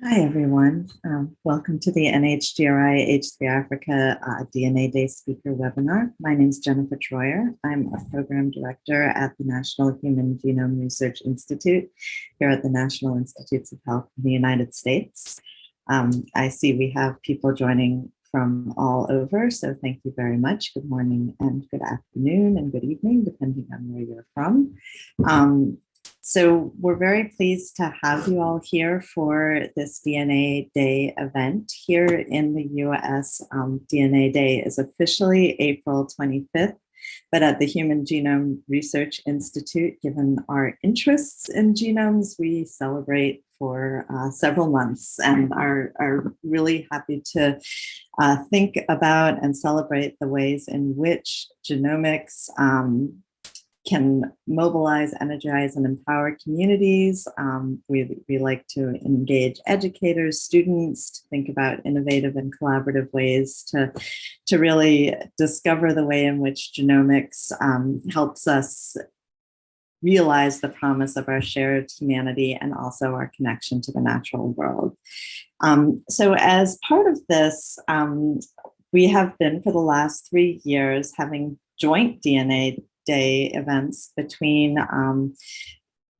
Hi, everyone. Um, welcome to the NHGRI H3 Africa uh, DNA Day speaker webinar. My name is Jennifer Troyer. I'm a program director at the National Human Genome Research Institute here at the National Institutes of Health in the United States. Um, I see we have people joining from all over, so thank you very much. Good morning and good afternoon and good evening, depending on where you're from. Um, so we're very pleased to have you all here for this DNA Day event. Here in the US, um, DNA Day is officially April 25th, but at the Human Genome Research Institute, given our interests in genomes, we celebrate for uh, several months and are, are really happy to uh, think about and celebrate the ways in which genomics um, can mobilize, energize, and empower communities. Um, we, we like to engage educators, students, to think about innovative and collaborative ways to, to really discover the way in which genomics um, helps us realize the promise of our shared humanity and also our connection to the natural world. Um, so as part of this, um, we have been for the last three years having joint DNA day events between um,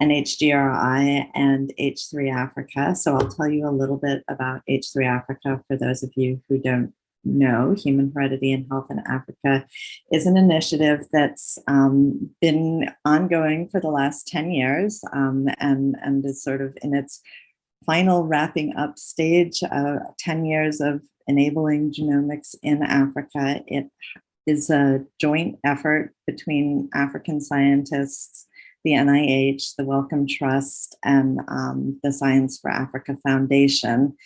NHGRI and H3 Africa. So I'll tell you a little bit about H3 Africa for those of you who don't know, Human Heredity and Health in Africa is an initiative that's um, been ongoing for the last 10 years um, and, and is sort of in its final wrapping up stage, uh, 10 years of enabling genomics in Africa. It is a joint effort between African scientists, the NIH, the Wellcome Trust, and um, the Science for Africa Foundation,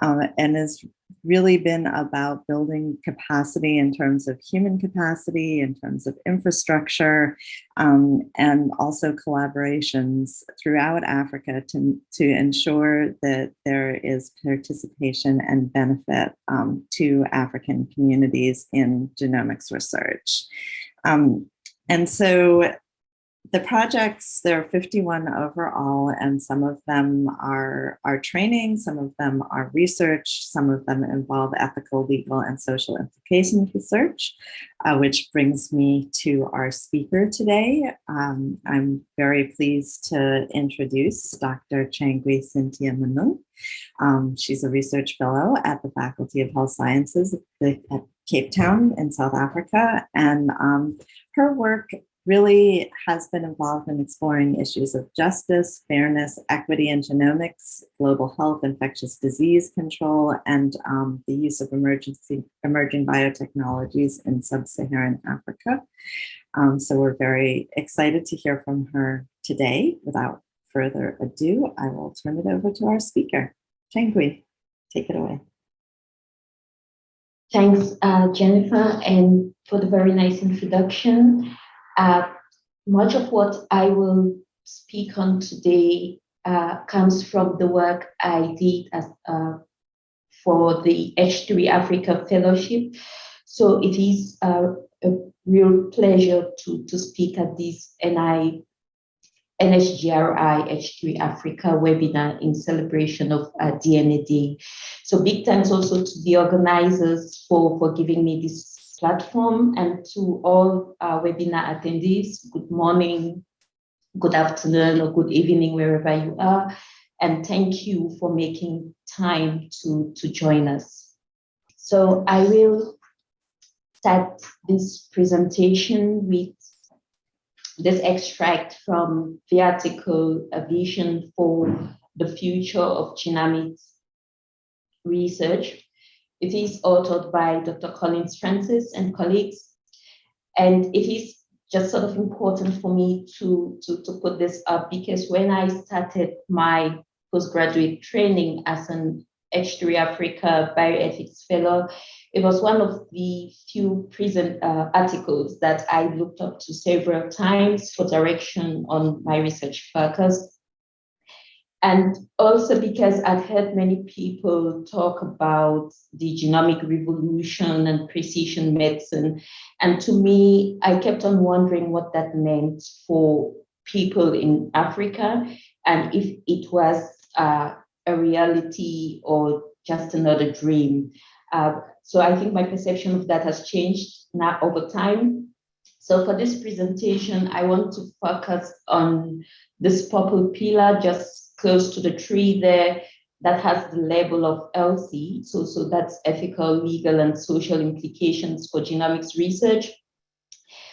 uh, and has really been about building capacity in terms of human capacity, in terms of infrastructure, um, and also collaborations throughout Africa to, to ensure that there is participation and benefit um, to African communities in genomics research. Um, and so the projects, there are 51 overall, and some of them are, are training, some of them are research, some of them involve ethical, legal, and social implication research, uh, which brings me to our speaker today. Um, I'm very pleased to introduce Dr. Nchangwi Cynthia Munung. Um, she's a research fellow at the Faculty of Health Sciences at Cape Town in South Africa, and um, her work really has been involved in exploring issues of justice, fairness, equity and genomics, global health, infectious disease control, and um, the use of emergency emerging biotechnologies in sub-Saharan Africa. Um, so we're very excited to hear from her today. Without further ado, I will turn it over to our speaker. Nchangwi, take it away. Thanks, uh, Jennifer, and for the very nice introduction. Uh, much of what I will speak on today uh, comes from the work I did as, uh, for the H3 Africa Fellowship. So it is a real pleasure to, to speak at this NI, NHGRI H3 Africa webinar in celebration of uh, DNA Day. So big thanks also to the organizers for, for giving me this platform and to all our webinar attendees, good morning, good afternoon, or good evening, wherever you are. And thank you for making time to, to join us. So I will start this presentation with this extract from the article, A Vision for the Future of Genomics Research it is authored by Dr. Collins Francis and colleagues. And it is just sort of important for me to, to, to put this up because when I started my postgraduate training as an H3 Africa Bioethics Fellow, it was one of the few present uh, articles that I looked up to several times for direction on my research focus. And also because I've heard many people talk about the genomic revolution and precision medicine. And to me, I kept on wondering what that meant for people in Africa and if it was uh, a reality or just another dream. Uh, so I think my perception of that has changed now over time. So for this presentation, I want to focus on this purple pillar just close to the tree there that has the label of ELSI. So, so that's ethical, legal, and social implications for genomics research.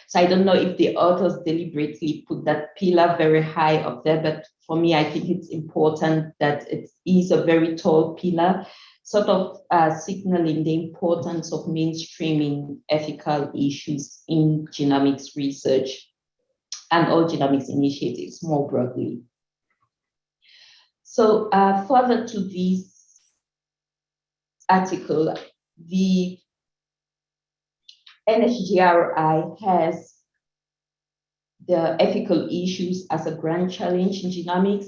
So I don't know if the authors deliberately put that pillar very high up there, but for me, I think it's important that it is a very tall pillar, sort of uh, signaling the importance of mainstreaming ethical issues in genomics research and all genomics initiatives more broadly. So uh, further to this article, the NHGRI has the ethical issues as a grand challenge in genomics,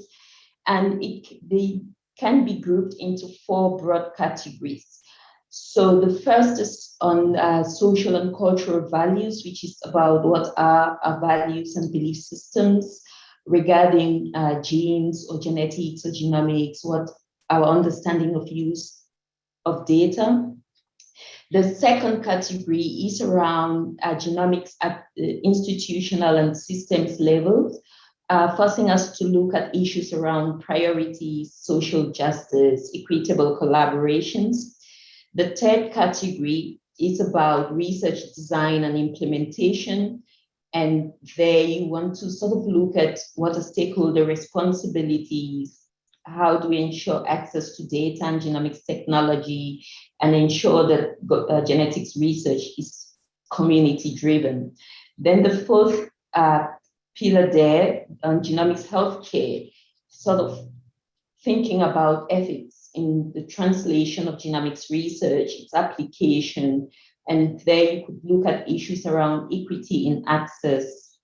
and it, they can be grouped into four broad categories. So the first is on uh, social and cultural values, which is about what are our values and belief systems regarding uh, genes or genetics or genomics, what our understanding of use of data. The second category is around uh, genomics at the institutional and systems levels, uh, forcing us to look at issues around priorities, social justice, equitable collaborations. The third category is about research design and implementation. And there you want to sort of look at what are stakeholder responsibilities, how do we ensure access to data and genomics technology and ensure that uh, genetics research is community driven. Then the fourth uh, pillar there on genomics healthcare, sort of thinking about ethics in the translation of genomics research, its application, and there you could look at issues around equity in access,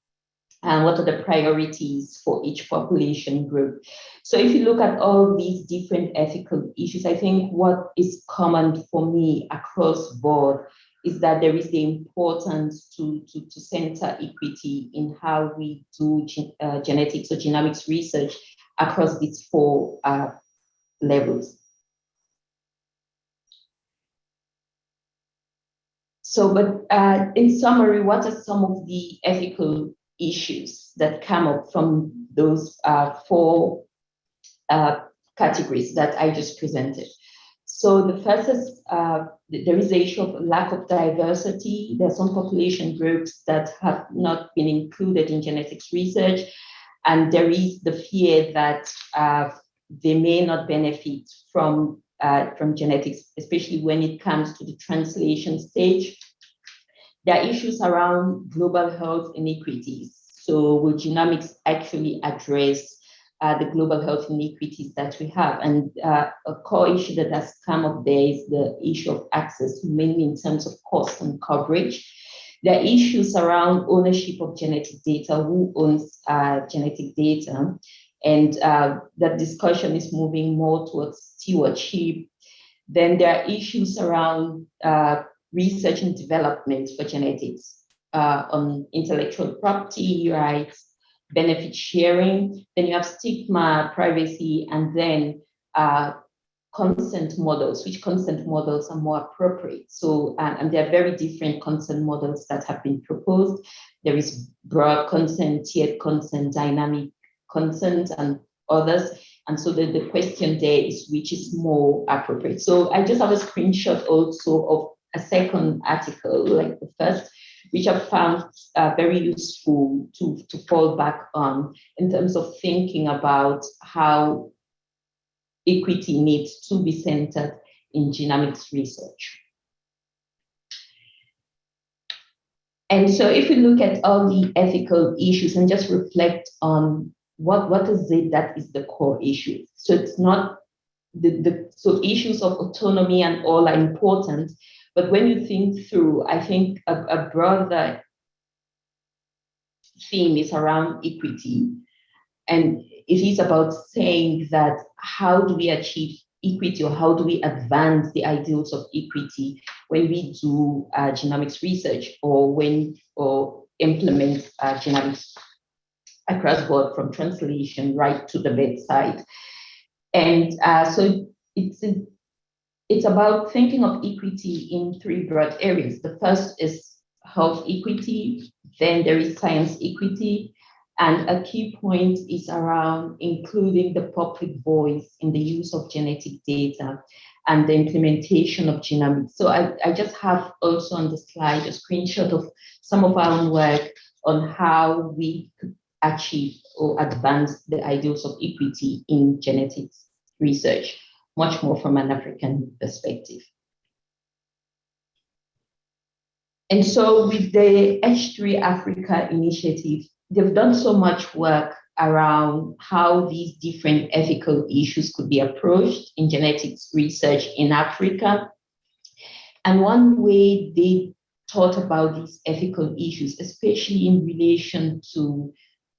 and what are the priorities for each population group. So if you look at all these different ethical issues, I think what is common for me across board is that there is the importance to, to, to center equity in how we do gen, uh, genetics or genomics research across these four uh, levels. So, but uh, in summary, what are some of the ethical issues that come up from those uh, four uh, categories that I just presented. So the first is uh, there is the issue of lack of diversity. There are some population groups that have not been included in genetics research, and there is the fear that uh, they may not benefit from uh, from genetics, especially when it comes to the translation stage. There are issues around global health inequities. So will genomics actually address uh, the global health inequities that we have? And uh, a core issue that has come up there is the issue of access, mainly in terms of cost and coverage. There are issues around ownership of genetic data, who owns uh, genetic data, and uh, that discussion is moving more towards stewardship. Then there are issues around uh, research and development for genetics uh, on intellectual property rights, benefit sharing. Then you have stigma, privacy, and then uh, consent models, which consent models are more appropriate. So, and, and there are very different consent models that have been proposed. There is broad consent, tiered consent, dynamic consent, and others. And so the, the question there is which is more appropriate. So I just have a screenshot also of a second article, like the first, which I found uh, very useful to, to fall back on in terms of thinking about how equity needs to be centered in genomics research. And so if we look at all the ethical issues and just reflect on what, what is it that is the core issue? So it's not the, the so issues of autonomy and all are important, but when you think through, I think a, a broader theme is around equity. And it is about saying that how do we achieve equity or how do we advance the ideals of equity when we do uh, genomics research or when or implement uh, genomics across board from translation right to the bedside. And uh, so it's, it's about thinking of equity in three broad areas. The first is health equity, then there is science equity, and a key point is around including the public voice in the use of genetic data and the implementation of genomics. So I, I just have also on the slide a screenshot of some of our own work on how we could achieve or advance the ideals of equity in genetics research, much more from an African perspective. And so with the H3 Africa initiative, they've done so much work around how these different ethical issues could be approached in genetics research in Africa. And one way they thought about these ethical issues, especially in relation to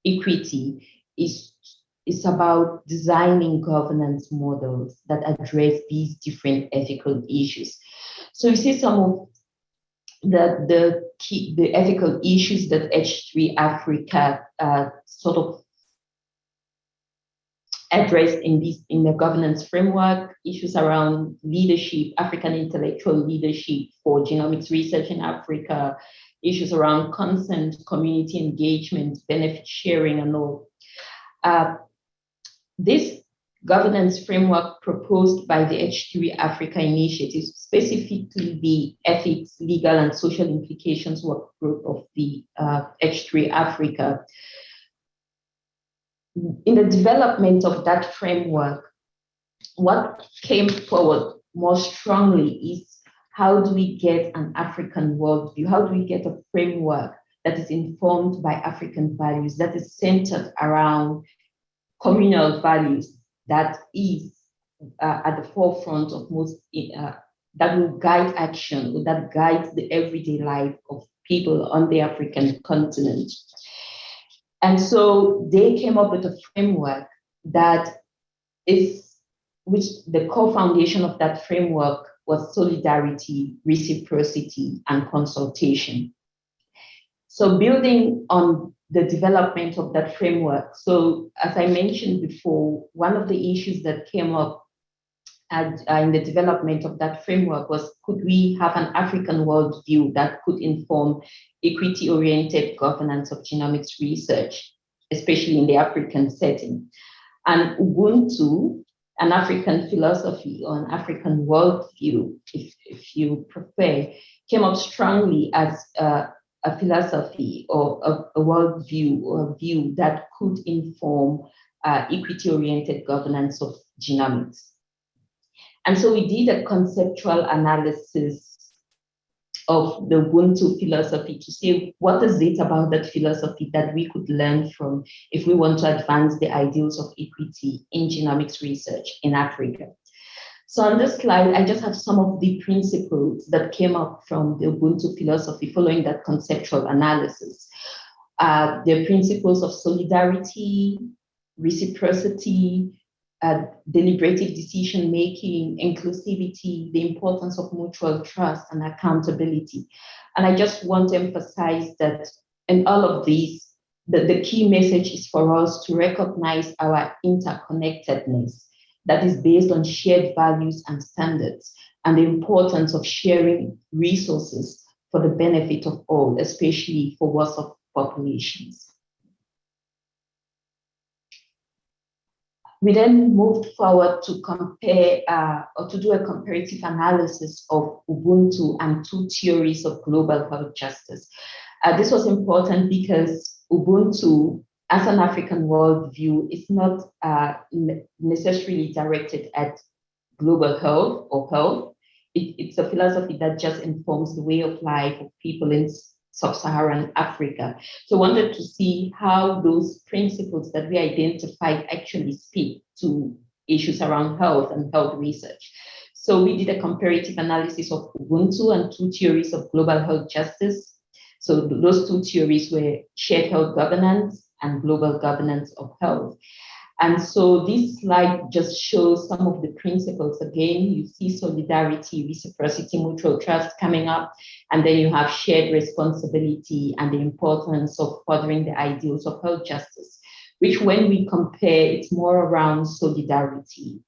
equity, is, is about designing governance models that address these different ethical issues. So you see some of the, the, key, the ethical issues that H3 Africa uh, sort of addressed in this in the governance framework, issues around leadership, African intellectual leadership for genomics research in Africa, issues around consent, community engagement, benefit sharing, and all. Uh, this governance framework proposed by the H3 Africa initiative, specifically the ethics, legal, and social implications work group of the uh, H3 Africa, in the development of that framework, what came forward more strongly is how do we get an African worldview? How do we get a framework that is informed by African values, that is centered around communal values, that is uh, at the forefront of most, uh, that will guide action, that guides the everyday life of people on the African continent. And so they came up with a framework that is, which the core foundation of that framework was solidarity, reciprocity, and consultation. So building on the development of that framework. So as I mentioned before, one of the issues that came up at, uh, in the development of that framework was could we have an African worldview that could inform equity-oriented governance of genomics research, especially in the African setting. And Ubuntu, an African philosophy or an African worldview, if, if you prefer, came up strongly as a, philosophy or a, a worldview or a view that could inform uh, equity-oriented governance of genomics. And so we did a conceptual analysis of the Ubuntu philosophy to see what is it about that philosophy that we could learn from if we want to advance the ideals of equity in genomics research in Africa. So on this slide, I just have some of the principles that came up from the Ubuntu philosophy following that conceptual analysis. Uh, the principles of solidarity, reciprocity, uh, deliberative decision making, inclusivity, the importance of mutual trust and accountability. And I just want to emphasize that in all of these, the, the key message is for us to recognize our interconnectedness that is based on shared values and standards and the importance of sharing resources for the benefit of all, especially for worse of populations. We then moved forward to compare uh, or to do a comparative analysis of Ubuntu and two theories of global health justice. Uh, this was important because Ubuntu, as an African worldview, is not uh, necessarily directed at global health or health. It, it's a philosophy that just informs the way of life of people in sub-Saharan Africa. So wanted to see how those principles that we identified actually speak to issues around health and health research. So we did a comparative analysis of Ubuntu and two theories of global health justice. So those two theories were shared health governance and global governance of health. And so this slide just shows some of the principles. Again, you see solidarity, reciprocity, mutual trust coming up, and then you have shared responsibility and the importance of furthering the ideals of health justice, which when we compare, it's more around solidarity.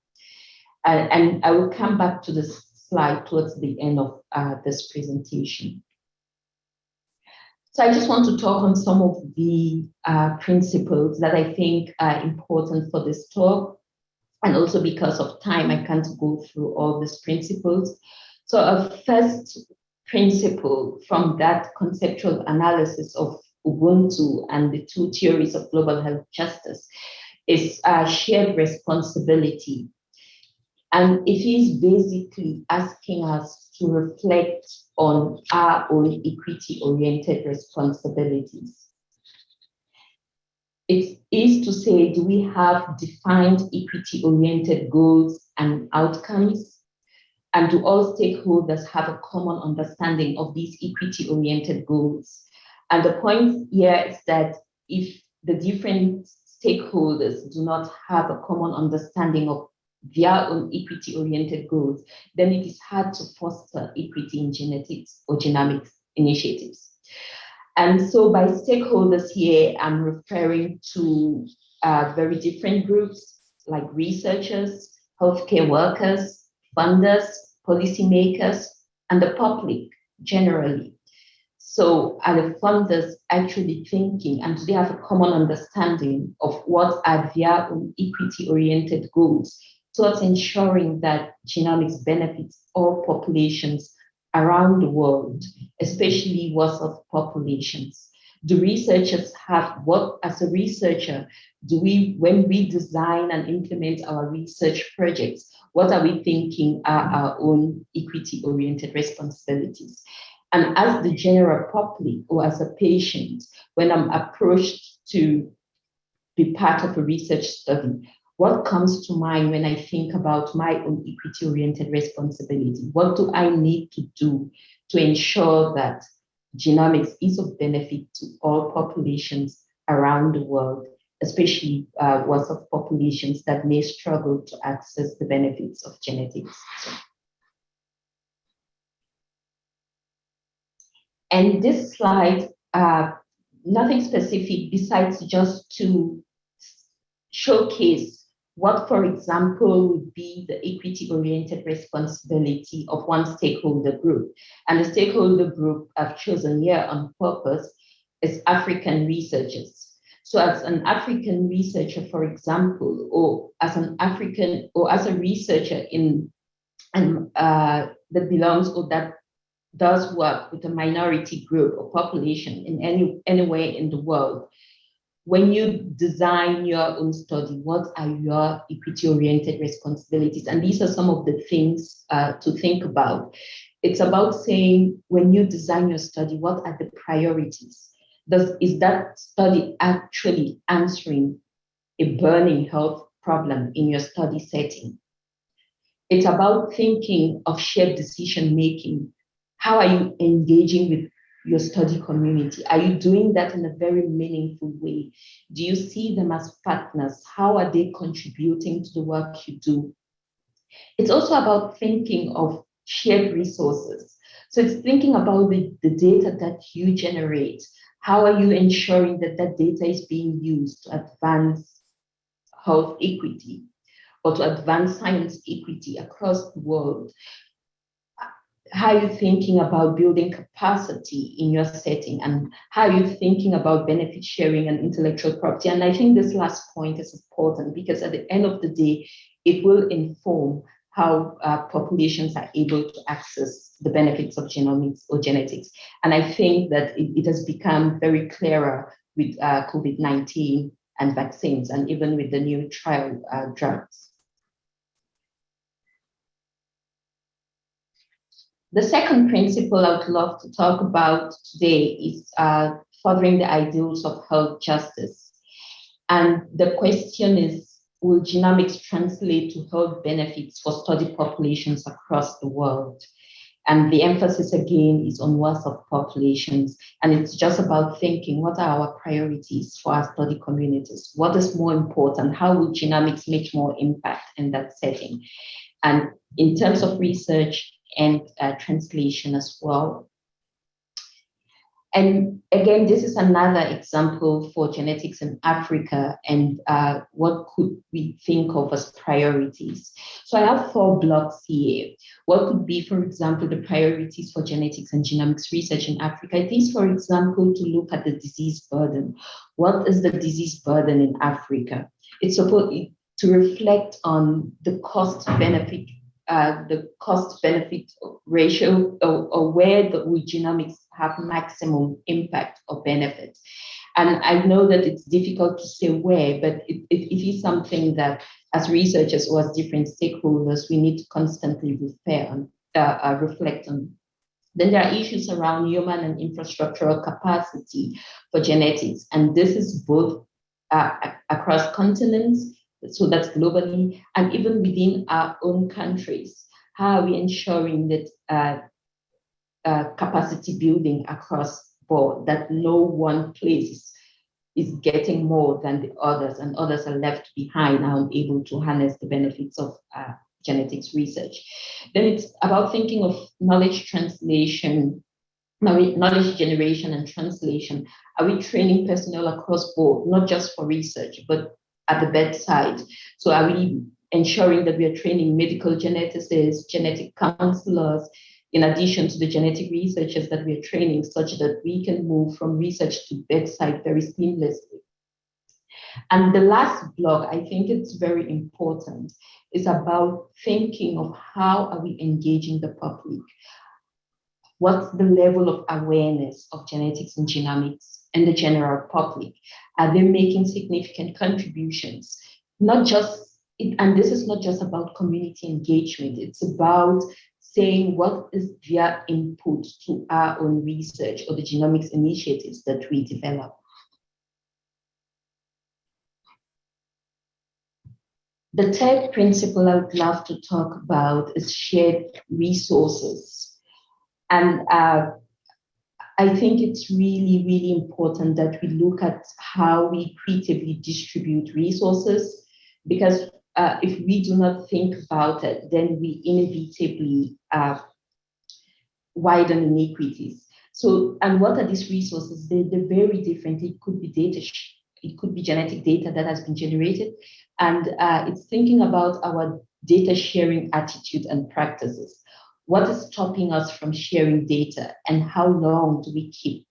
Uh, and I will come back to this slide towards the end of uh, this presentation. So I just want to talk on some of the uh, principles that I think are important for this talk. And also because of time, I can't go through all these principles. So a first principle from that conceptual analysis of Ubuntu and the two theories of global health justice is a shared responsibility. And it is basically asking us to reflect on our own equity-oriented responsibilities. It is to say, do we have defined equity-oriented goals and outcomes? And do all stakeholders have a common understanding of these equity-oriented goals? And the point here is that if the different stakeholders do not have a common understanding of their own equity-oriented goals, then it is hard to foster equity in genetics or genomics initiatives. And so by stakeholders here, I'm referring to uh, very different groups like researchers, healthcare workers, funders, policymakers, and the public generally. So are the funders actually thinking and do they have a common understanding of what are their own equity-oriented goals towards ensuring that genomics benefits all populations around the world, especially worst of populations? Do researchers have what, as a researcher, do we, when we design and implement our research projects, what are we thinking are our own equity-oriented responsibilities? And as the general public or as a patient, when I'm approached to be part of a research study, what comes to mind when I think about my own equity-oriented responsibility? What do I need to do to ensure that genomics is of benefit to all populations around the world, especially uh, ones of populations that may struggle to access the benefits of genetics. And this slide, uh, nothing specific besides just to showcase what, for example, would be the equity-oriented responsibility of one stakeholder group. And the stakeholder group I've chosen here on purpose is African researchers. So as an African researcher, for example, or as an African or as a researcher in and uh, that belongs or that does work with a minority group or population in any anywhere in the world, when you design your own study, what are your equity-oriented responsibilities? And these are some of the things uh, to think about. It's about saying, when you design your study, what are the priorities? Does, is that study actually answering a burning health problem in your study setting? It's about thinking of shared decision-making. How are you engaging with your study community? Are you doing that in a very meaningful way? Do you see them as partners? How are they contributing to the work you do? It's also about thinking of shared resources. So it's thinking about the, the data that you generate. How are you ensuring that that data is being used to advance health equity or to advance science equity across the world? How are you thinking about building capacity in your setting and how are you thinking about benefit sharing and intellectual property. And i think this last point is important because at the end of the day it will inform how uh, populations are able to access the benefits of genomics or genetics. And i think that it, it has become very clearer with uh, covid-19 and vaccines and even with the new trial uh, drugs The second principle I would love to talk about today is uh, furthering the ideals of health justice. And the question is, will genomics translate to health benefits for study populations across the world? And the emphasis again is on of populations. And it's just about thinking, what are our priorities for our study communities? What is more important? How will genomics make more impact in that setting? And in terms of research, and uh, translation as well. And again, this is another example for genetics in Africa and uh, what could we think of as priorities. So I have four blocks here. What could be, for example, the priorities for genetics and genomics research in Africa? It is, for example, to look at the disease burden. What is the disease burden in Africa? It's supposed to reflect on the cost benefit uh, the cost benefit ratio or, or where the genomics have maximum impact or benefit. And I know that it's difficult to say where, but it, it, it is something that as researchers or as different stakeholders, we need to constantly refer on, uh, uh, reflect on. Then there are issues around human and infrastructural capacity for genetics. And this is both uh, across continents so that's globally, and even within our own countries. How are we ensuring that uh, uh, capacity building across board, that no one place is getting more than the others and others are left behind and unable to harness the benefits of uh, genetics research. Then it's about thinking of knowledge translation, knowledge generation and translation. Are we training personnel across board, not just for research, but at the bedside. So are we ensuring that we are training medical geneticists, genetic counselors, in addition to the genetic researchers that we are training, such that we can move from research to bedside very seamlessly. And the last block, I think it's very important, is about thinking of how are we engaging the public? What's the level of awareness of genetics and genomics and the general public? Are they making significant contributions? Not just, and this is not just about community engagement, it's about saying what is their input to our own research or the genomics initiatives that we develop. The third principle I would love to talk about is shared resources. And uh, I think it's really, really important that we look at how we creatively distribute resources because uh, if we do not think about it, then we inevitably uh, widen inequities. So, and what are these resources? They, they're very different. It could be data, it could be genetic data that has been generated. And uh, it's thinking about our data sharing attitude and practices. What is stopping us from sharing data and how long do we keep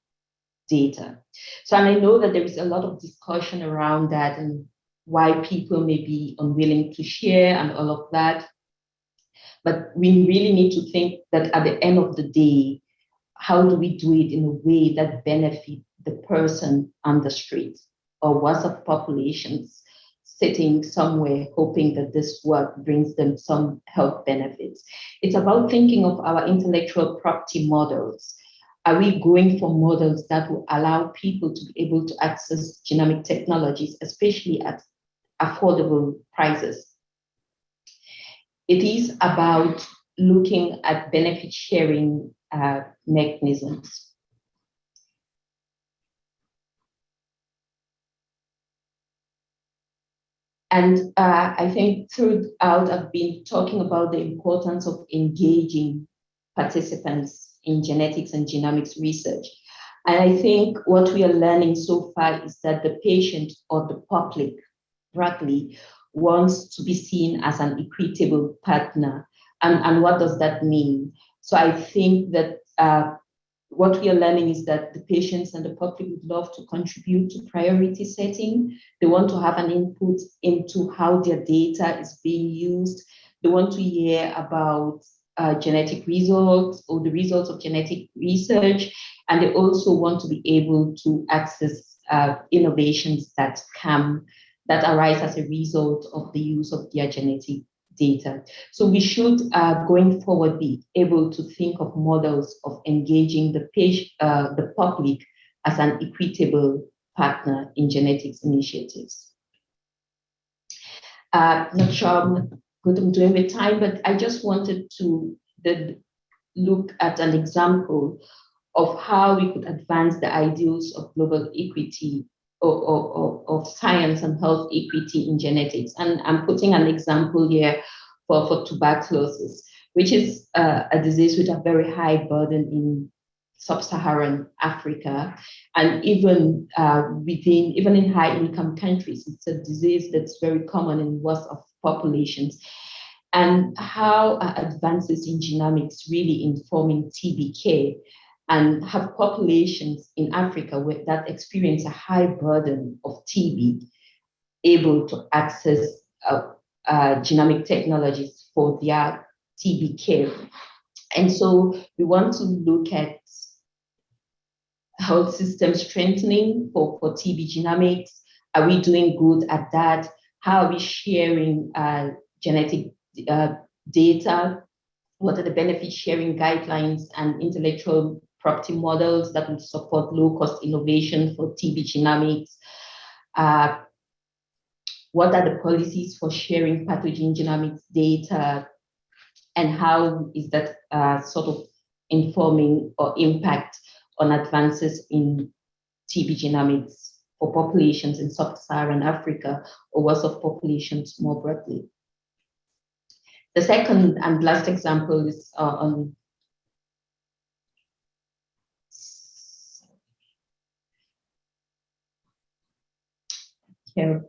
data? So, and I know that there is a lot of discussion around that and why people may be unwilling to share and all of that. But we really need to think that at the end of the day, how do we do it in a way that benefit the person on the street or WhatsApp populations sitting somewhere hoping that this work brings them some health benefits. It's about thinking of our intellectual property models. Are we going for models that will allow people to be able to access genomic technologies, especially at affordable prices? It is about looking at benefit sharing uh, mechanisms. And uh, I think throughout, I've been talking about the importance of engaging participants in genetics and genomics research. And I think what we are learning so far is that the patient or the public broadly wants to be seen as an equitable partner. And, and what does that mean? So I think that uh, what we are learning is that the patients and the public would love to contribute to priority setting. They want to have an input into how their data is being used. They want to hear about uh, genetic results or the results of genetic research. And they also want to be able to access uh, innovations that come, that arise as a result of the use of their genetic data. So we should, uh, going forward, be able to think of models of engaging the, page, uh, the public as an equitable partner in genetics initiatives. Uh, not sure I'm good I'm doing with time, but I just wanted to the, look at an example of how we could advance the ideals of global equity of, of, science and health equity in genetics. And I'm putting an example here for, for tuberculosis, which is uh, a disease with a very high burden in sub-Saharan Africa, and even uh, within, even in high-income countries, it's a disease that's very common in most of populations. And how advances in genomics really informing TB care and have populations in Africa where, that experience a high burden of TB able to access uh, uh, genomic technologies for their TB care. And so we want to look at health system strengthening for, for TB genomics. Are we doing good at that? How are we sharing uh, genetic uh, data? What are the benefit sharing guidelines and intellectual property models that would support low cost innovation for TB genomics? Uh, what are the policies for sharing pathogen genomics data? And how is that uh, sort of informing or impact on advances in TB genomics for populations in sub-Saharan Africa or worse of populations more broadly. The second and last example is uh, on here.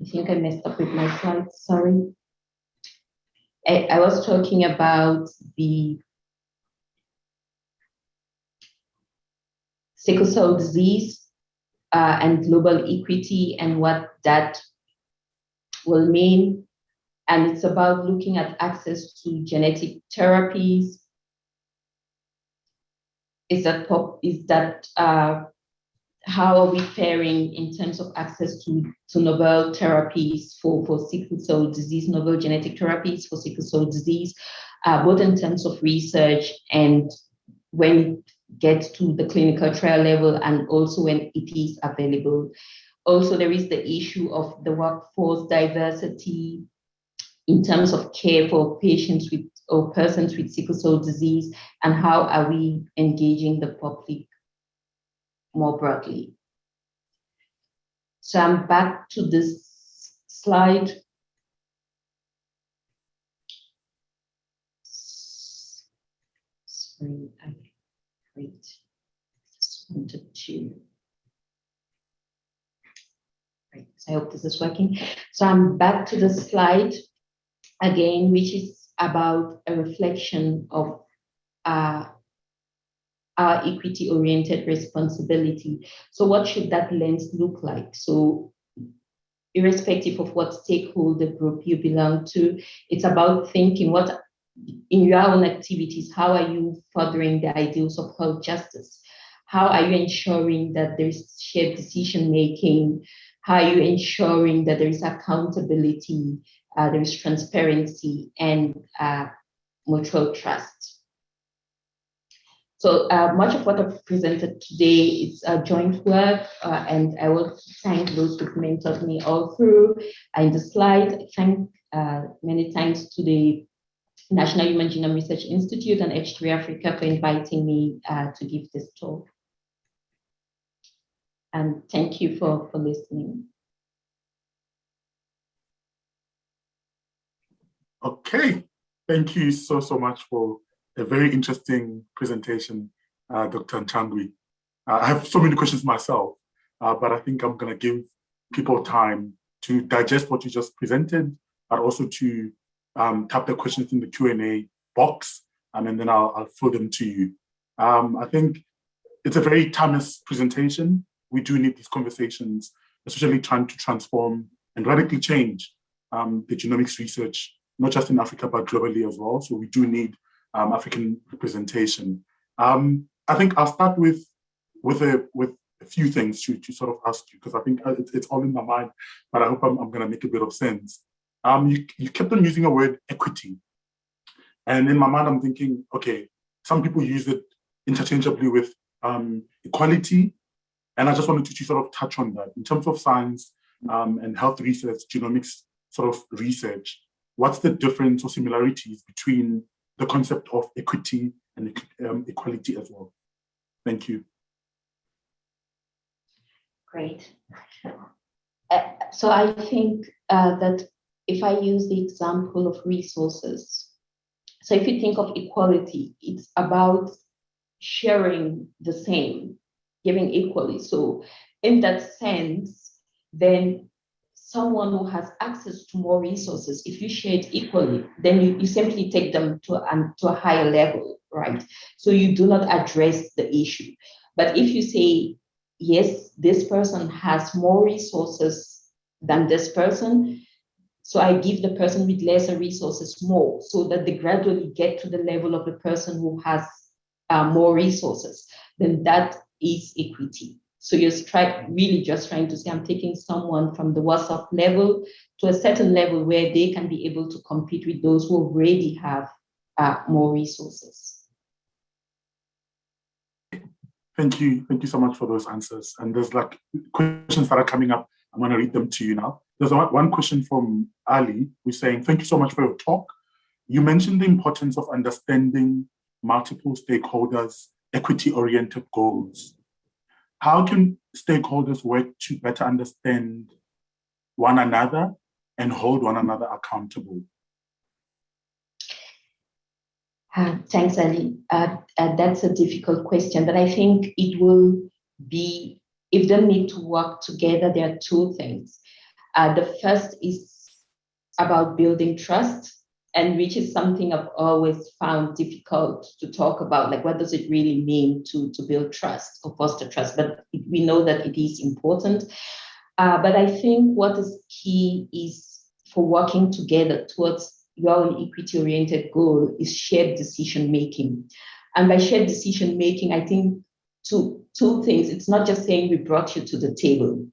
I think I messed up with my slides, sorry. I, I was talking about the sickle cell disease uh, and global equity and what that will mean. And it's about looking at access to genetic therapies. Is that, is that uh, how are we faring in terms of access to, to novel therapies for, for sickle cell disease, novel genetic therapies for sickle cell disease, uh, both in terms of research and when it gets to the clinical trial level and also when it is available. Also, there is the issue of the workforce diversity in terms of care for patients with or persons with sickle cell disease and how are we engaging the public more broadly. So I'm back to this slide. Sorry, I Great. Just wanted to. Great. I hope this is working. So I'm back to the slide again, which is about a reflection of uh, our equity-oriented responsibility. So what should that lens look like? So irrespective of what stakeholder group you belong to, it's about thinking what in your own activities, how are you furthering the ideals of health justice? How are you ensuring that there's shared decision making? How are you ensuring that there is accountability, uh, there is transparency, and uh, mutual trust? So uh, much of what I've presented today is a joint work, uh, and I will thank those who've mentored me all through. In the slide, thank uh, many thanks to the National Human Genome Research Institute and H3 Africa for inviting me uh, to give this talk. And thank you for, for listening. Okay, thank you so, so much for a very interesting presentation, uh, Dr. Nchangwi. Uh, I have so many questions myself, uh, but I think I'm gonna give people time to digest what you just presented, but also to um, type the questions in the Q&A box, and then I'll, I'll throw them to you. Um, I think it's a very timeless presentation. We do need these conversations, especially trying to transform and radically change um, the genomics research, not just in Africa, but globally as well. So we do need um, African representation. Um, I think I'll start with, with, a, with a few things to, to sort of ask you, because I think uh, it's, it's all in my mind, but I hope I'm, I'm gonna make a bit of sense um, you, you kept on using a word equity. And in my mind, I'm thinking, okay, some people use it interchangeably with um, equality. And I just wanted to, to, sort of touch on that. In terms of science um, and health research, genomics sort of research, what's the difference or similarities between the concept of equity and um, equality as well? Thank you. Great. Uh, so I think uh, that if I use the example of resources, so if you think of equality, it's about sharing the same, giving equally. So in that sense, then someone who has access to more resources, if you share it equally, then you, you simply take them to, um, to a higher level, right? So you do not address the issue. But if you say, yes, this person has more resources than this person, so I give the person with lesser resources more so that they gradually get to the level of the person who has uh, more resources, then that is equity. So you're try, really just trying to say, I'm taking someone from the WhatsApp level to a certain level where they can be able to compete with those who already have uh, more resources. Thank you. Thank you so much for those answers. And there's like questions that are coming up. I'm going to read them to you now. There's one question from Ali who's saying, thank you so much for your talk. You mentioned the importance of understanding multiple stakeholders' equity-oriented goals how can stakeholders work to better understand one another and hold one another accountable? Uh, thanks, Ali. Uh, uh, that's a difficult question, but I think it will be, if they need to work together, there are two things. Uh, the first is about building trust and which is something I've always found difficult to talk about. Like, what does it really mean to, to build trust or foster trust? But we know that it is important. Uh, but I think what is key is for working together towards your own equity-oriented goal is shared decision making. And by shared decision making, I think two, two things. It's not just saying we brought you to the table.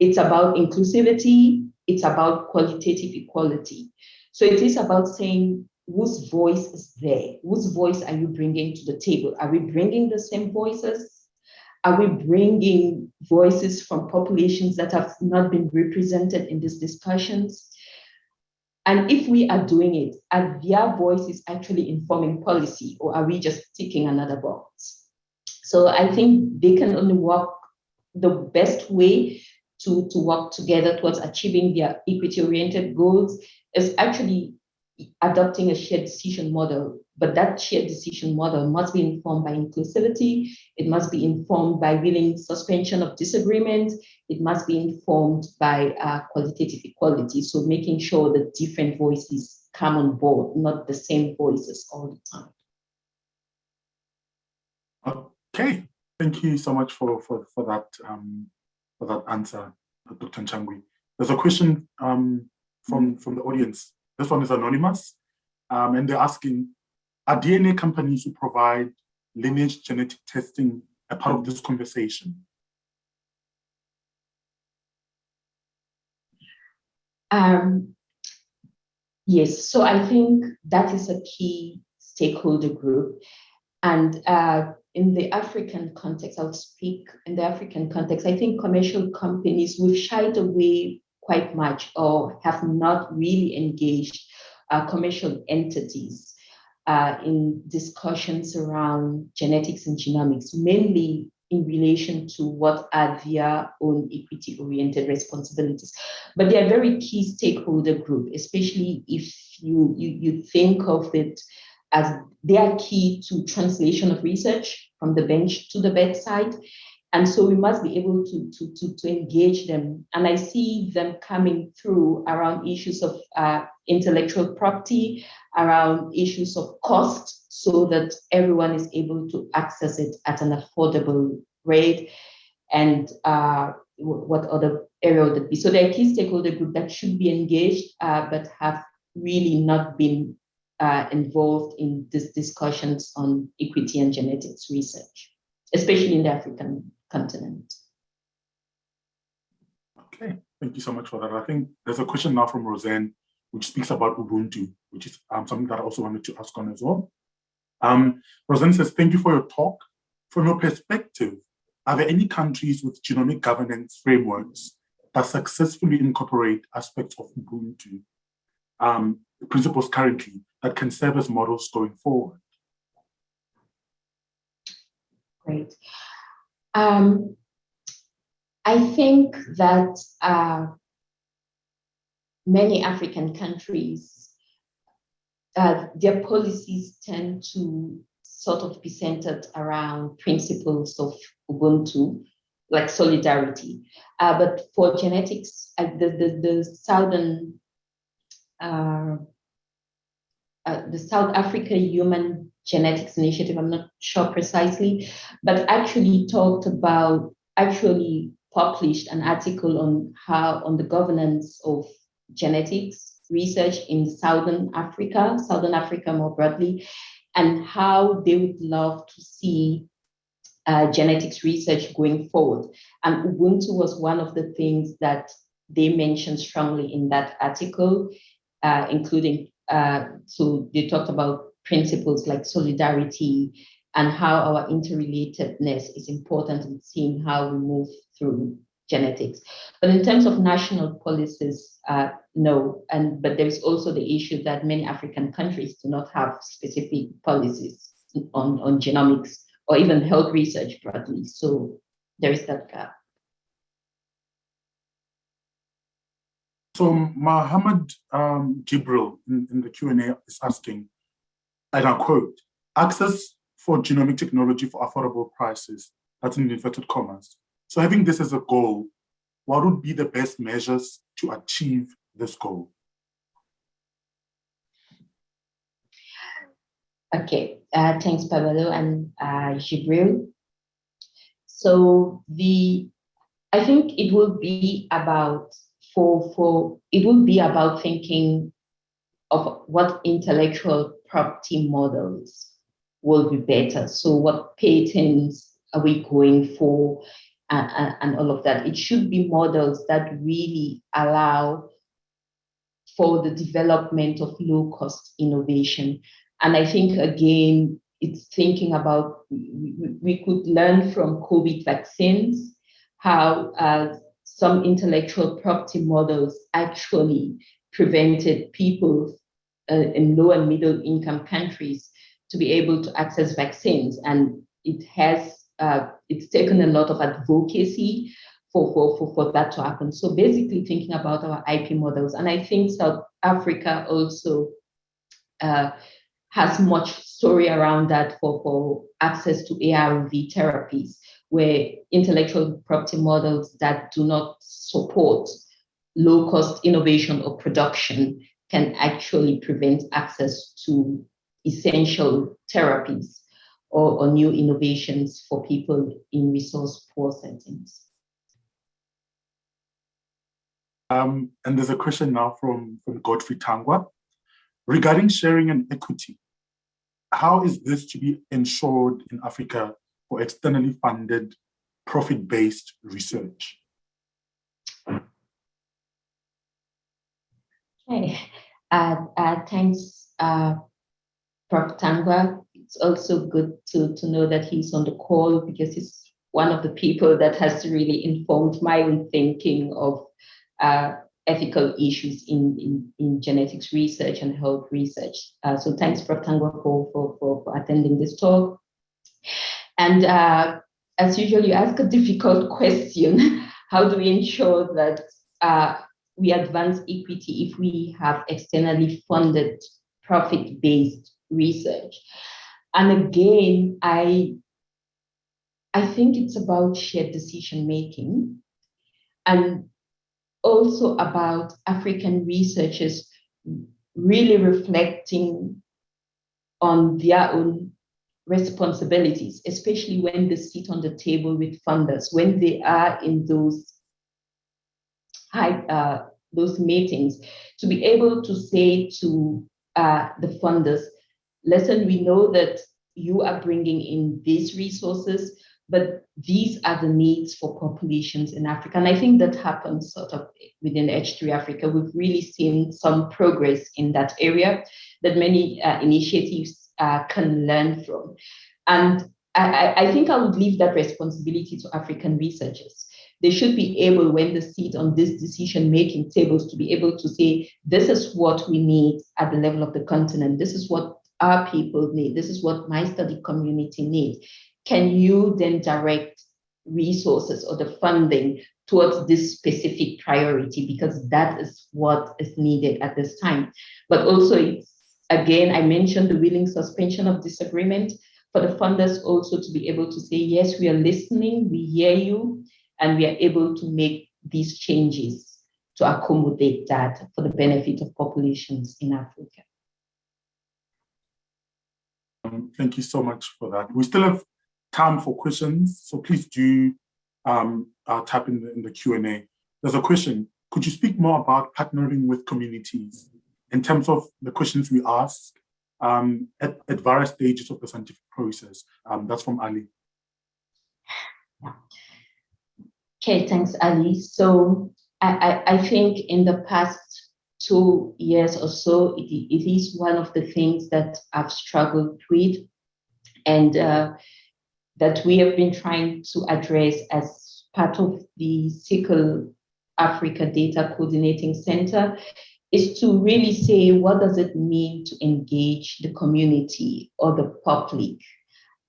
It's about inclusivity, it's about qualitative equality. So it is about saying whose voice is there? Whose voice are you bringing to the table? Are we bringing the same voices? Are we bringing voices from populations that have not been represented in these discussions? And if we are doing it, are their voices actually informing policy or are we just ticking another box? So I think they can only work the best way to, to work together towards achieving their equity-oriented goals is actually adopting a shared decision model, but that shared decision model must be informed by inclusivity, it must be informed by willing suspension of disagreement, it must be informed by uh, qualitative equality, so making sure that different voices come on board, not the same voices all the time. Okay, thank you so much for, for, for that um, that answer, Dr. Nchangwi. There's a question um, from, from the audience. This one is anonymous, um, and they're asking, are DNA companies who provide lineage genetic testing a part of this conversation? Um, yes, so I think that is a key stakeholder group. And uh, in the African context, I'll speak in the African context, I think commercial companies, we've shied away quite much or have not really engaged uh, commercial entities uh, in discussions around genetics and genomics, mainly in relation to what are their own equity-oriented responsibilities. But they are very key stakeholder group, especially if you, you, you think of it as they are key to translation of research from the bench to the bedside. And so we must be able to, to, to, to engage them. And I see them coming through around issues of uh, intellectual property, around issues of cost, so that everyone is able to access it at an affordable rate. And uh, what other area would it be? So they're key stakeholder group that should be engaged, uh, but have really not been uh, involved in these discussions on equity and genetics research, especially in the African continent. Okay, thank you so much for that. I think there's a question now from Roseanne, which speaks about Ubuntu, which is um, something that I also wanted to ask on as well. Um, Roseanne says, thank you for your talk. From your perspective, are there any countries with genomic governance frameworks that successfully incorporate aspects of Ubuntu um, principles currently that can serve as models going forward? Great. Um, I think that uh, many African countries, uh, their policies tend to sort of be centered around principles of Ubuntu, like solidarity. Uh, but for genetics, uh, the, the, the Southern, uh, uh, the South Africa Human Genetics Initiative, I'm not sure precisely, but actually talked about, actually published an article on how, on the governance of genetics research in Southern Africa, Southern Africa more broadly, and how they would love to see uh, genetics research going forward. And Ubuntu was one of the things that they mentioned strongly in that article, uh, including, uh, so they talked about principles like solidarity and how our interrelatedness is important in seeing how we move through genetics. But in terms of national policies, uh, no. And but there is also the issue that many African countries do not have specific policies on, on genomics or even health research broadly. So there is that gap. So Mohammed um, Jibril in, in the Q&A is asking, and I quote, access for genomic technology for affordable prices, that's in inverted commas. So having this as a goal, what would be the best measures to achieve this goal? Okay, uh, thanks, Paballo and uh, Jibril. So the, I think it will be about for for it will be about thinking of what intellectual property models will be better. So what patents are we going for, and, and all of that. It should be models that really allow for the development of low cost innovation. And I think, again, it's thinking about, we, could learn from COVID vaccines, how uh, some intellectual property models actually prevented people uh, in low and middle income countries to be able to access vaccines. And it has, uh, it's taken a lot of advocacy for, for, for, for that to happen. So basically thinking about our IP models. And I think South Africa also uh, has much story around that for, for access to ARV therapies, where intellectual property models that do not support low cost innovation or production can actually prevent access to essential therapies or, or new innovations for people in resource poor settings. Um, and there's a question now from, from Godfrey Tangwa. Regarding sharing and equity, how is this to be ensured in Africa for externally funded, profit-based research? Okay, uh, uh, thanks, uh, Prof. Tangwa. It's also good to, to know that he's on the call because he's one of the people that has really informed my own thinking of uh, ethical issues in, in, in, genetics research and health research. Uh, so thanks, Prof. Tangwa, for, for, for, attending this talk. And uh, as usual, you ask a difficult question. How do we ensure that uh, we advance equity if we have externally funded profit-based research? And again, I, I think it's about shared decision making. And also about African researchers really reflecting on their own responsibilities, especially when they sit on the table with funders, when they are in those high, uh, those meetings, to be able to say to uh, the funders, listen, we know that you are bringing in these resources, but these are the needs for populations in Africa. And I think that happens sort of within H3 Africa. We've really seen some progress in that area that many uh, initiatives uh, can learn from. And I, I think I would leave that responsibility to African researchers. They should be able, when they sit on these decision-making tables, to be able to say, this is what we need at the level of the continent. This is what our people need. This is what my study community needs can you then direct resources or the funding towards this specific priority because that is what is needed at this time. But also, it's, again, I mentioned the willing suspension of disagreement. for the funders also to be able to say, yes, we are listening, we hear you, and we are able to make these changes to accommodate that for the benefit of populations in Africa. Um, thank you so much for that. We still have time for questions, so please do um, uh, type in the, in the Q&A. There's a question, could you speak more about partnering with communities in terms of the questions we ask um, at, at, various stages of the scientific process? Um, that's from Ali. Okay, thanks, Ali. So I, I, I think in the past two years or so, it, it is one of the things that I've struggled with and uh, that we have been trying to address as part of the SICL Africa Data Coordinating Center is to really say, what does it mean to engage the community or the public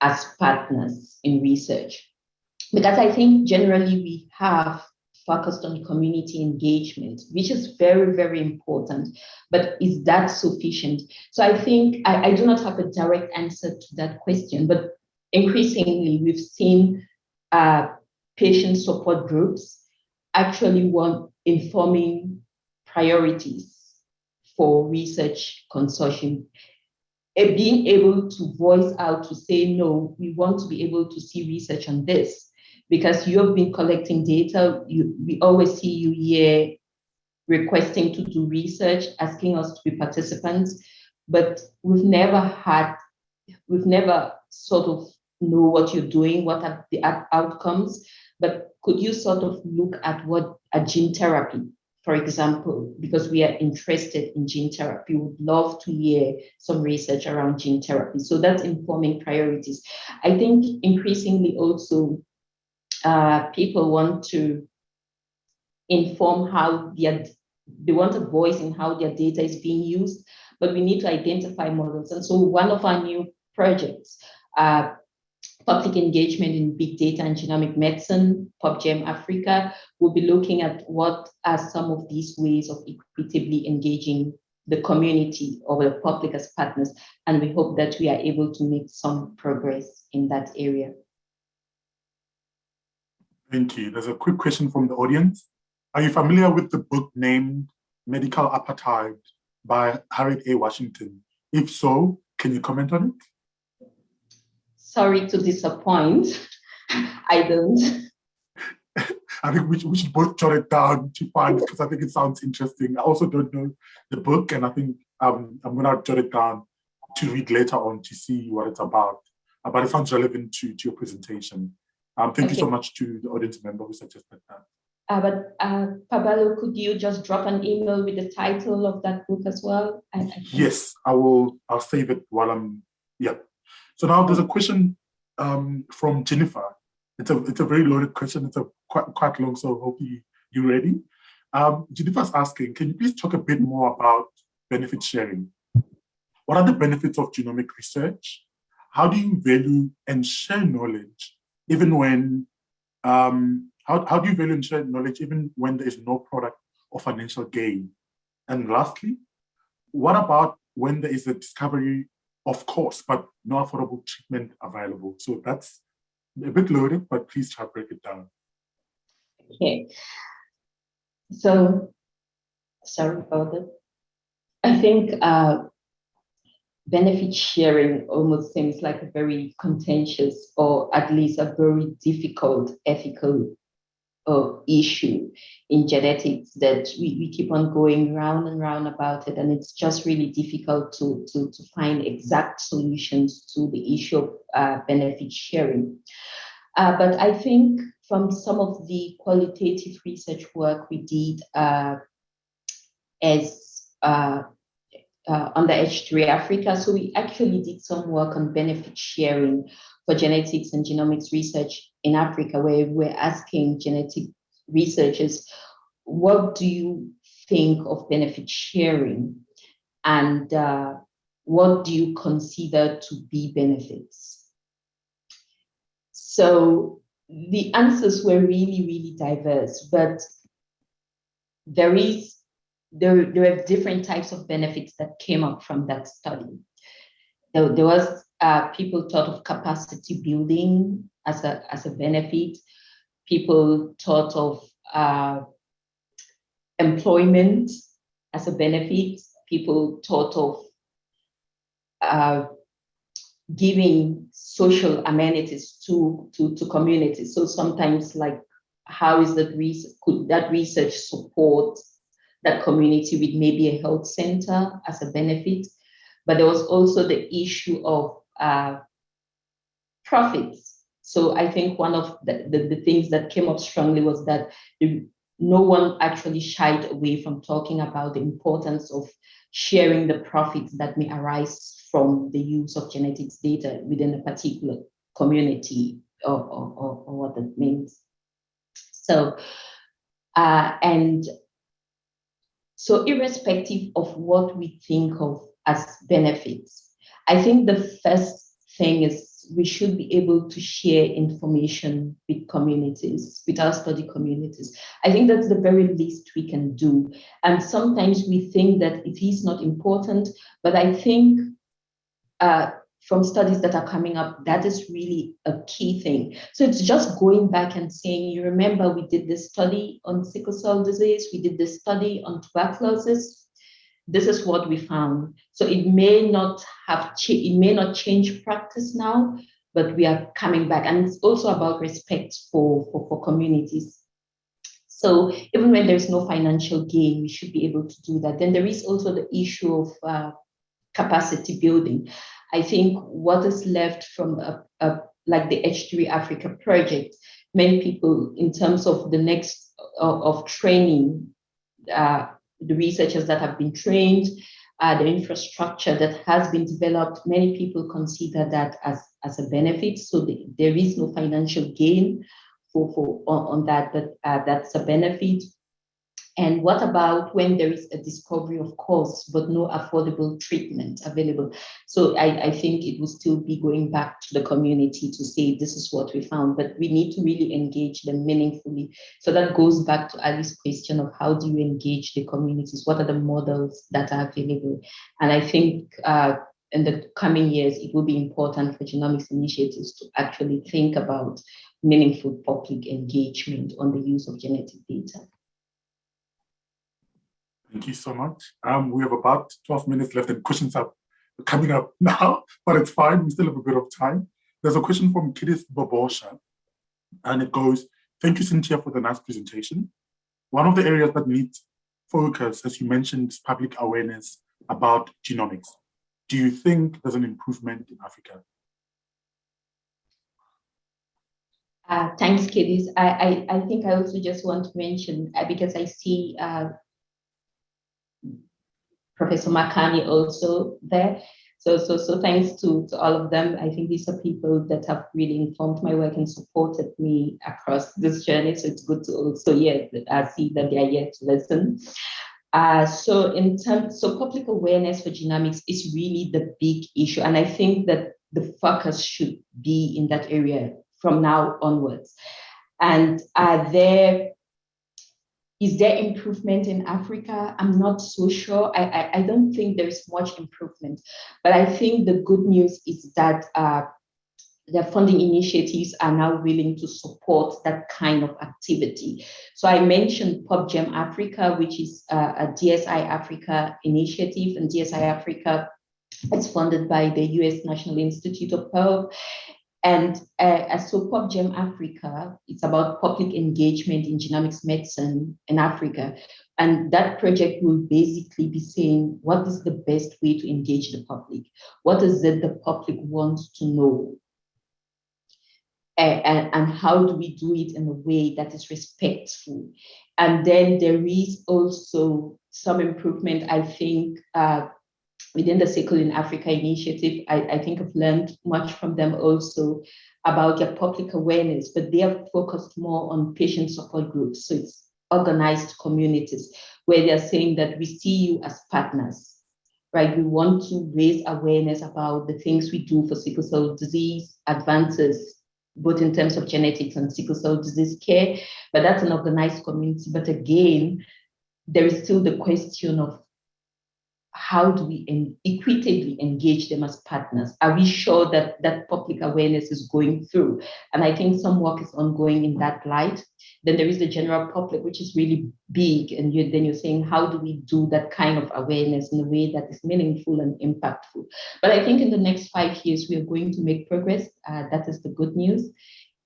as partners in research? Because I think generally we have focused on community engagement, which is very, very important. But is that sufficient? So I think I, I do not have a direct answer to that question, but increasingly we've seen uh, patient support groups actually want informing priorities for research consortium and being able to voice out to say, no, we want to be able to see research on this because you have been collecting data. You, we always see you here requesting to do research, asking us to be participants, but we've never had, we've never sort of know what you're doing, what are the outcomes, but could you sort of look at what a gene therapy, for example, because we are interested in gene therapy, we would love to hear some research around gene therapy. So that's informing priorities. I think increasingly also uh, people want to inform how their, they want a voice in how their data is being used, but we need to identify models. And so one of our new projects, uh, public engagement in big data and genomic medicine, PubGem Africa, will be looking at what are some of these ways of equitably engaging the community or the public as partners. And we hope that we are able to make some progress in that area. Thank you. There's a quick question from the audience. Are you familiar with the book named Medical Apartheid by Harriet A. Washington? If so, can you comment on it? Sorry to disappoint. I don't. I think we should, we should both jot it down to find because I think it sounds interesting. I also don't know the book, and I think um, I'm going to jot it down to read later on to see what it's about. Uh, but it sounds relevant to, to your presentation. Um, thank okay. you so much to the audience member who suggested that. Uh, but uh, Paballo, could you just drop an email with the title of that book as well? I, I yes, I will. I'll save it while I'm. Yeah. So now there's a question um, from Jennifer. It's a it's a very loaded question. It's a quite quite long. So hope you you ready. Um, Jennifer's asking, can you please talk a bit more about benefit sharing? What are the benefits of genomic research? How do you value and share knowledge even when, um, how, how do you value and share knowledge even when there is no product or financial gain? And lastly, what about when there is a discovery of course, but no affordable treatment available? So that's a bit loaded, but please try to break it down. Okay. So, sorry about that. I think uh, benefit sharing almost seems like a very contentious or at least a very difficult ethical uh, issue in genetics that we, we keep on going round and round about it and it's just really difficult to, to, to find exact solutions to the issue of uh, benefit sharing. Uh, but I think from some of the qualitative research work we did uh, as uh, uh, on the H3 Africa. So we actually did some work on benefit sharing for genetics and genomics research in Africa, where we're asking genetic researchers, what do you think of benefit sharing? And uh, what do you consider to be benefits? So the answers were really, really diverse, but there is there, there were different types of benefits that came up from that study. There, there was uh, people thought of capacity building as a, as a benefit. People thought of uh, employment as a benefit. People thought of uh, giving social amenities to, to, to communities. So sometimes like, how is that research, could that research support that community with maybe a health center as a benefit? But there was also the issue of uh, profits. So I think one of the, the, the, things that came up strongly was that the, no one actually shied away from talking about the importance of sharing the profits that may arise from the use of genetics data within a particular community or, or, or what that means. So, uh, and so irrespective of what we think of as benefits, I think the first thing is we should be able to share information with communities, with our study communities. I think that's the very least we can do. And sometimes we think that it is not important, but I think uh, from studies that are coming up, that is really a key thing. So it's just going back and saying, you remember we did this study on sickle cell disease, we did this study on tuberculosis, this is what we found. So it may not have, it may not change practice now, but we are coming back. And it's also about respect for, for, for communities. So even when there's no financial gain, we should be able to do that. Then there is also the issue of uh, capacity building. I think what is left from a, a, like the H3 Africa project, many people in terms of the next uh, of training uh, the researchers that have been trained, uh, the infrastructure that has been developed, many people consider that as, as a benefit. So the, there is no financial gain for, for on, on that, but uh, that's a benefit. And what about when there is a discovery of cause, but no affordable treatment available? So I, I think it will still be going back to the community to say, this is what we found, but we need to really engage them meaningfully. So that goes back to Ali's question of how do you engage the communities? What are the models that are available? And I think uh, in the coming years, it will be important for genomics initiatives to actually think about meaningful public engagement on the use of genetic data. Thank you so much. Um, we have about 12 minutes left and questions are coming up now, but it's fine. We still have a bit of time. There's a question from Kidist Bobosha, and it goes, thank you, Cynthia, for the nice presentation. One of the areas that needs focus, as you mentioned, is public awareness about genomics. Do you think there's an improvement in Africa? Uh, thanks, Kidist. I, I, I, think I also just want to mention, uh, because I see uh, Professor Makani also there. So, so, so thanks to, to all of them. I think these are people that have really informed my work and supported me across this journey. So it's good to also yeah, I see that they are yet to listen. Uh, so in terms, so public awareness for genomics is really the big issue. And I think that the focus should be in that area from now onwards. And uh, there is there improvement in Africa? I'm not so sure. I, I, I, don't think there's much improvement, but I think the good news is that uh, the funding initiatives are now willing to support that kind of activity. So I mentioned PubGem Africa, which is uh, a DSI Africa initiative, and DSI Africa is funded by the US National Institute of Health. And uh, so PubGem Africa, it's about public engagement in genomics medicine in Africa. And that project will basically be saying, what is the best way to engage the public? What is it the public wants to know? and, and how do we do it in a way that is respectful? And then there is also some improvement, I think, uh, within the Sickle in Africa initiative, I, I think I've learned much from them also about their public awareness, but they are focused more on patient support groups. So it's organized communities where they're saying that we see you as partners, right? We want to raise awareness about the things we do for sickle cell disease, advances, both in terms of genetics and sickle cell disease care, but that's an organized community. But again, there is still the question of how do we equitably engage engage them as partners? Are we sure that that public awareness is going through? And I think some work is ongoing in that light. Then there is the general public, which is really big. And you, then you're saying, how do we do that kind of awareness in a way that is meaningful and impactful? But I think in the next five years, we are going to make progress. Uh, that is the good news.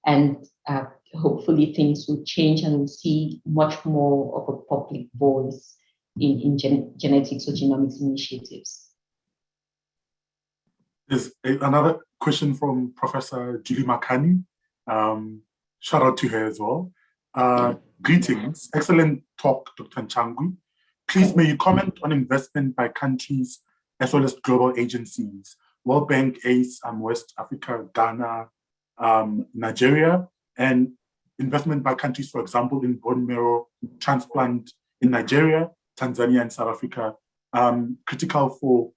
And uh, hopefully things will change and we'll see much more of a public voice in, in gen genetics or genomics initiatives. There's another question from Professor Julie Makani. Um, shout out to her as well. Uh, greetings, excellent talk, Dr. Nchangwi. Please may you comment on investment by countries as well as global agencies, World Bank, ACE, um, West Africa, Ghana, um, Nigeria, and investment by countries, for example, in bone marrow transplant in Nigeria, Tanzania, and South Africa, um, critical for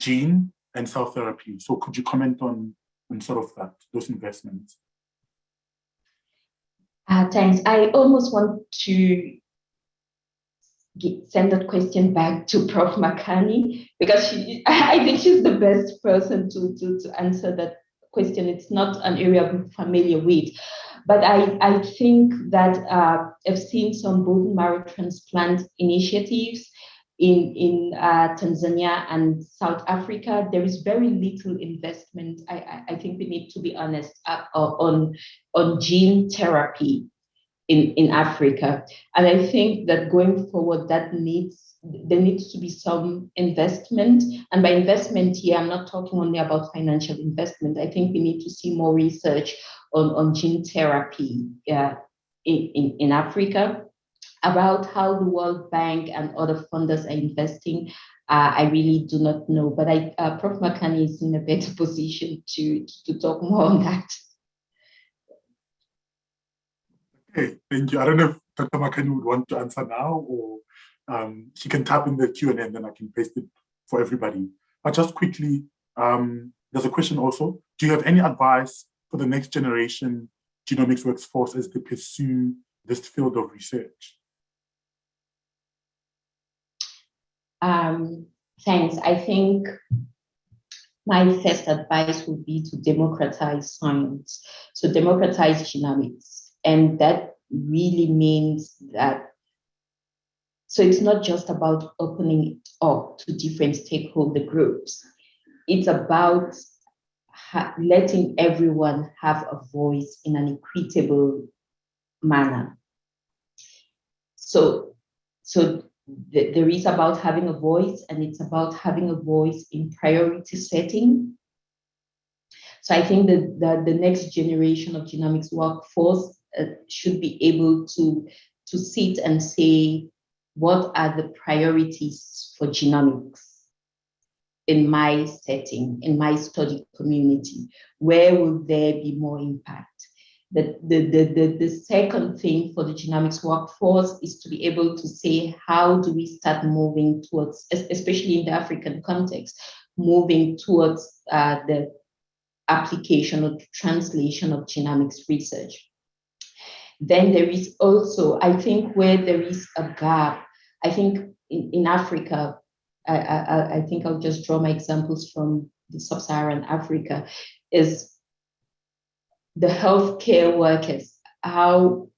gene and cell therapy. So could you comment on, on sort of that, those investments? Uh, thanks. I almost want to get, send that question back to Prof. Makani because she, I think she's the best person to, to, to answer that question. It's not an area I'm familiar with. But I, I think that uh, I've seen some bone marrow transplant initiatives in, in uh, Tanzania and South Africa. There is very little investment. I, I think we need to be honest uh, on, on gene therapy in, in Africa. And I think that going forward, that needs there needs to be some investment. And by investment here, I'm not talking only about financial investment. I think we need to see more research on, on gene therapy uh, in, in, in Africa about how the World Bank and other funders are investing. Uh, I really do not know, but I, uh, Prof. Makani is in a better position to, to talk more on that. Okay, thank you. I don't know if Dr. Makani would want to answer now or um, she can tap in the Q&A and then I can paste it for everybody. But just quickly, um, there's a question also. Do you have any advice for the next generation genomics workforce as they pursue this field of research? Um, thanks. I think my first advice would be to democratize science. So democratize genomics. And that really means that so it's not just about opening it up to different stakeholder groups. It's about letting everyone have a voice in an equitable manner. So, so th there is about having a voice and it's about having a voice in priority setting. So I think that the, the next generation of genomics workforce uh, should be able to, to sit and say, what are the priorities for genomics in my setting, in my study community? Where will there be more impact? The, the, the, the, the second thing for the genomics workforce is to be able to say, how do we start moving towards, especially in the African context, moving towards uh, the application or translation of genomics research. Then there is also, I think where there is a gap, I think in, in Africa, I, I, I think I'll just draw my examples from the sub-Saharan Africa, is the healthcare workers. How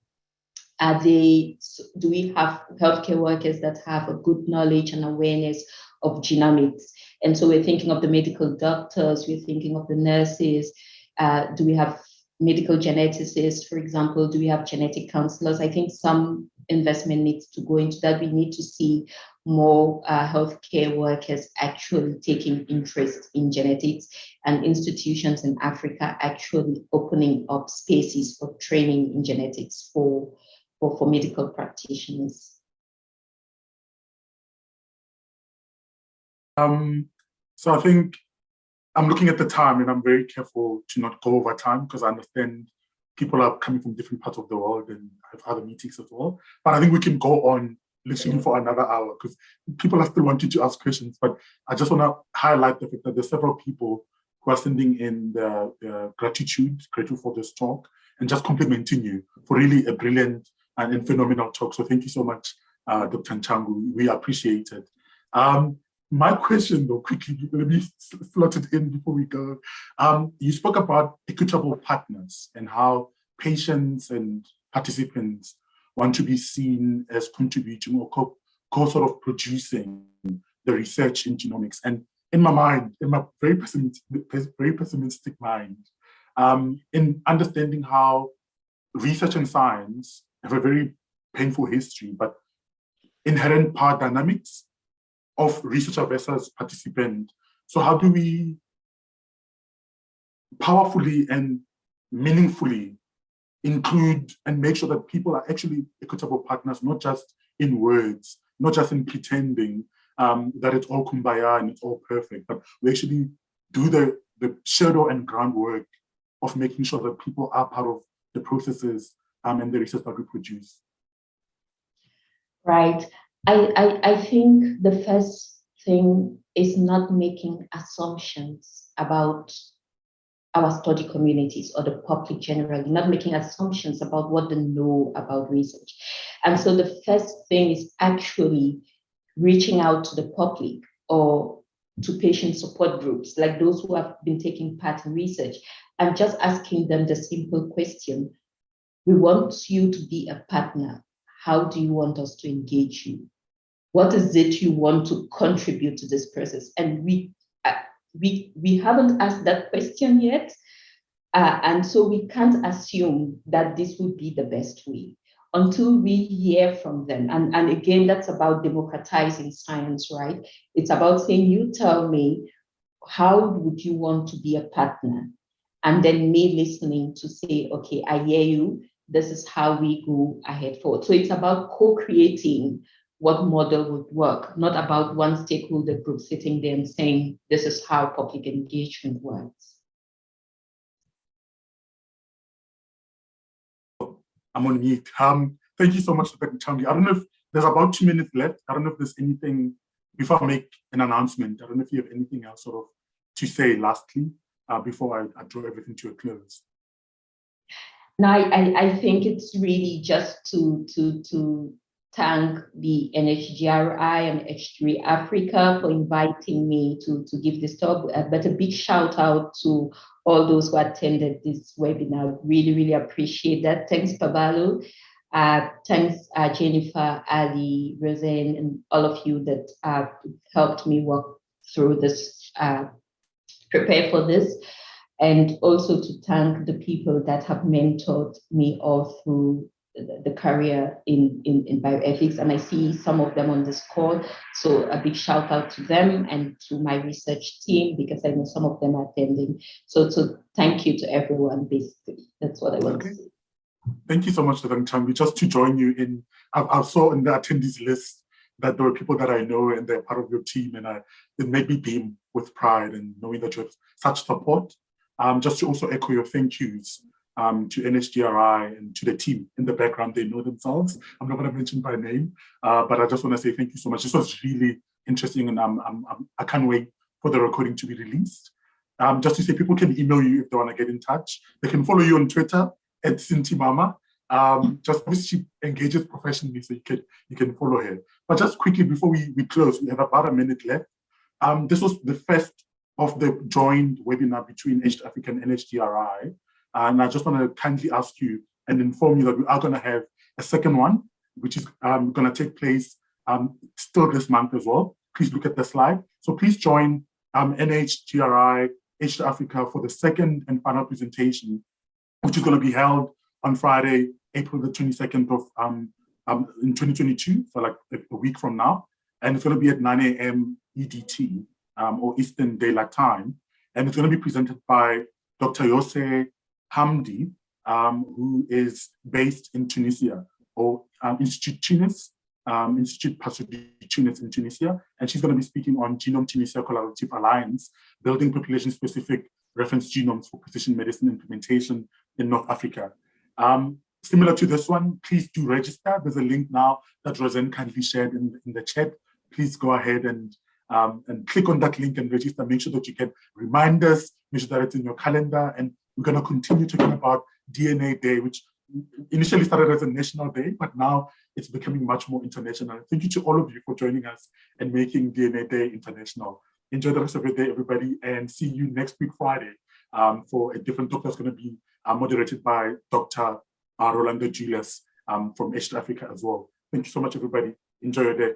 are they, do we have healthcare workers that have a good knowledge and awareness of genomics? And so we're thinking of the medical doctors, we're thinking of the nurses, uh, do we have medical geneticists, for example, do we have genetic counselors? I think some investment needs to go into that. We need to see more uh, healthcare workers actually taking interest in genetics and institutions in Africa actually opening up spaces for training in genetics for, for, for medical practitioners. Um, so I think I'm looking at the time and I'm very careful to not go over time because I understand people are coming from different parts of the world and have other meetings as well. But I think we can go on literally for another hour because people are still wanting to ask questions. But I just want to highlight the fact that there's several people who are sending in their gratitude, grateful for this talk, and just complimenting you for really a brilliant and phenomenal talk. So thank you so much, uh, Dr. Nchangwi. We appreciate it. Um, my question though, quickly, let me slot it in before we go. Um, you spoke about equitable partners and how patients and participants want to be seen as contributing or co, co sort of producing the research in genomics. And in my mind, in my very pessimistic, very pessimistic mind, um, in understanding how research and science have a very painful history, but inherent power dynamics of researcher versus participant. So how do we powerfully and meaningfully include and make sure that people are actually equitable partners, not just in words, not just in pretending um, that it's all kumbaya and it's all perfect, but we actually do the, the shadow and groundwork of making sure that people are part of the processes um, and the research that we produce. Right. I, I, I think the first thing is not making assumptions about our study communities or the public generally, not making assumptions about what they know about research. And so the first thing is actually reaching out to the public or to patient support groups, like those who have been taking part in research, and just asking them the simple question, we want you to be a partner. How do you want us to engage you? What is it you want to contribute to this process? And we uh, we we haven't asked that question yet, uh, and so we can't assume that this would be the best way until we hear from them. And, and again, that's about democratizing science, right? It's about saying, you tell me, how would you want to be a partner? And then me listening to say, okay, I hear you this is how we go ahead forward. So it's about co-creating what model would work, not about one stakeholder group sitting there and saying, this is how public engagement works. I'm on mute. Um, thank you so much, Dr. Nchangwi. I don't know if there's about two minutes left. I don't know if there's anything, before I make an announcement, I don't know if you have anything else sort of to say lastly, uh, before I, I draw everything to a close. No, I, I think it's really just to, to, to thank the NHGRI and H3 Africa for inviting me to, to give this talk, uh, but a big shout out to all those who attended this webinar. Really, really appreciate that. Thanks, Paballo. Uh, thanks, uh, Jennifer, Ali, Roseanne, and all of you that uh, helped me work through this, uh, prepare for this and also to thank the people that have mentored me all through the, career in, in, in bioethics. And I see some of them on this call. So a big shout out to them and to my research team, because I know some of them are attending. So, so thank you to everyone, basically. That's what I want okay. to say. Thank you so much, Dr. Nchangwi. Just to join you in, I, I saw in the attendees list that there were people that I know and they're part of your team and I, it made me beam with pride and knowing that you have such support um, just to also echo your thank yous um, to NHGRI and to the team in the background, they know themselves. I'm not going to mention by name, uh, but I just want to say thank you so much. This was really interesting and I'm, I'm, I can not wait for the recording to be released. Um, just to say people can email you if they want to get in touch. They can follow you on Twitter at Cinti Mama. Um, just she engages professionally, so you can you can follow her. But just quickly before we, we close, we have about a minute left. Um, this was the first of the joint webinar between East African and NHGRI. And I just want to kindly ask you and inform you that we are going to have a second one, which is um, going to take place um, still this month as well. Please look at the slide. So please join um, NHGRI H3 Africa for the second and final presentation, which is going to be held on Friday, April the 22nd of um, um, in 2022, so like a, week from now. And it's going to be at 9 a.m. EDT um, or Eastern Daylight Time. And it's going to be presented by Dr. Yosr Hamdi, um, who is based in Tunisia, or um, Institute Tunis, um, Institute Pasteur Tunis in Tunisia. And she's going to be speaking on Genome Tunisia Collaborative Alliance, building population-specific reference genomes for precision medicine implementation in North Africa. Um, similar to this one, please do register. There's a link now that Roseanne kindly shared in, in the chat. Please go ahead and um, and click on that link and register. Make sure that you get reminders, make sure that it's in your calendar. And we're going to continue talking about DNA Day, which initially started as a national day, but now it's becoming much more international. Thank you to all of you for joining us and making DNA Day international. Enjoy the rest of your day, everybody, and see you next week, Friday, um, for a different talk that's going to be uh, moderated by Dr. Uh, Rolando Julius um, from East Africa as well. Thank you so much, everybody. Enjoy your day.